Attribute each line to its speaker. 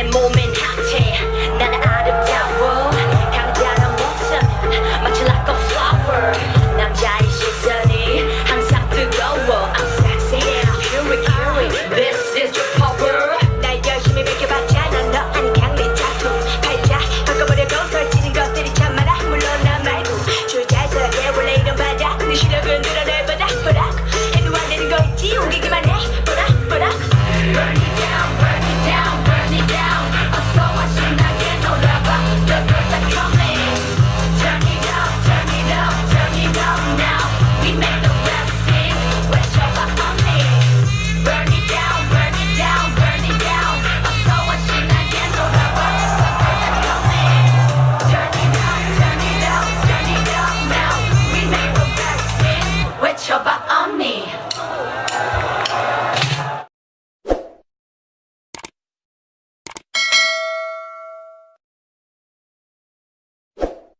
Speaker 1: 내 몸엔 하체. 나는 chopper on me.